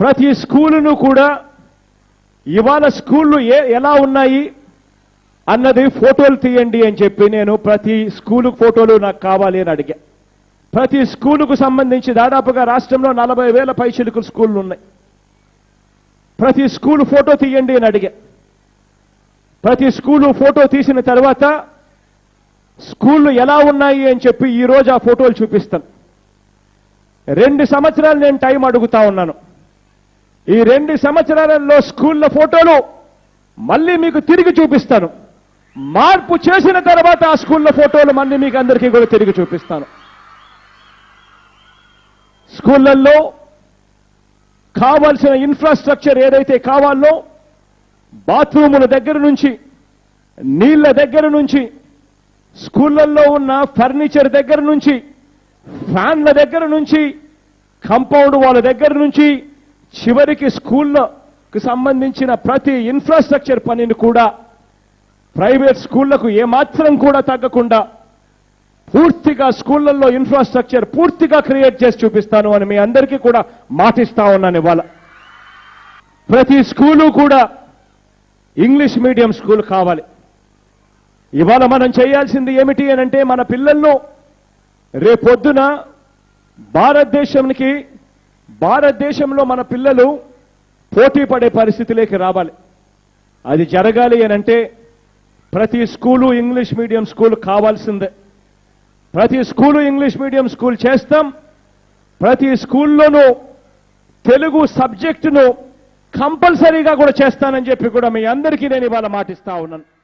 ప్రతి స్కూలును కూడా ఇవాళ స్కూళ్ళు ఏ ఎలా ఉన్నాయి అన్నది ఫోటోలు తీయండి అని చెప్పి నేను ప్రతి స్కూలు ఫోటోలు నాకు కావాలి అని అడిగా. ప్రతి స్కూలుకు సంబంధించి దాదాపుగా రాష్ట్రంలో నలభై వేల పైచిలుకు స్కూళ్ళు ఉన్నాయి. ప్రతి స్కూలు ఫోటో తీయండి అని అడిగా. ప్రతి స్కూలు ఫోటో తీసిన తర్వాత స్కూళ్ళు ఎలా ఉన్నాయి అని చెప్పి ఈ రోజు ఆ ఫోటోలు చూపిస్తాను. రెండు సంవత్సరాలు నేను టైం అడుగుతా ఉన్నాను. ఈ రెండు సంవత్సరాలలో స్కూళ్ళ ఫోటోలు మళ్ళీ మీకు తిరిగి చూపిస్తాను. మార్పు చేసిన తర్వాత ఆ స్కూళ్ళ ఫోటోలు మళ్ళీ మీకు అందరికీ కూడా తిరిగి చూపిస్తాను. స్కూళ్ళల్లో కావాల్సిన ఇన్ఫ్రాస్ట్రక్చర్ ఏదైతే కావాలో బాత్రూముల దగ్గర నుంచి నీళ్ళ దగ్గర నుంచి స్కూళ్ళల్లో ఉన్న ఫర్నిచర్ దగ్గర నుంచి ఫ్యాన్ల దగ్గర నుంచి కంపౌండ్ వాళ్ళ దగ్గర నుంచి చివరికి స్కూళ్ళకు సంబంధించిన ప్రతి ఇన్ఫ్రాస్ట్రక్చర్ పనిని కూడా ప్రైవేట్ స్కూళ్ళకు ఏమాత్రం కూడా తగ్గకుండా పూర్తిగా స్కూళ్ళలో ఇన్ఫ్రాస్ట్రక్చర్ పూర్తిగా క్రియేట్ చేసి చూపిస్తాను అని మీ అందరికీ కూడా మాటిస్తా ఉన్నాను ఇవాళ ప్రతి స్కూలు కూడా ఇంగ్లీష్ మీడియం స్కూల్ కావాలి. ఇవాళ మనం చేయాల్సింది ఏమిటి అని అంటే మన పిల్లలను రేపొద్దున భారతదేశానికి భారతదేశంలో మన పిల్లలు పోటీ పడే పరిస్థితిలోకి రావాలి. అది జరగాలి అని అంటే ప్రతి స్కూలు ఇంగ్లీష్ మీడియం స్కూల్ కావాల్సిందే. ప్రతి స్కూలు ఇంగ్లీష్ మీడియం స్కూల్ చేస్తాం. ప్రతి స్కూల్లోనూ తెలుగు సబ్జెక్టును కంపల్సరీగా కూడా చేస్తానని చెప్పి కూడా మీ అందరికీ నేను ఇవాళ మాటిస్తా ఉన్నాను.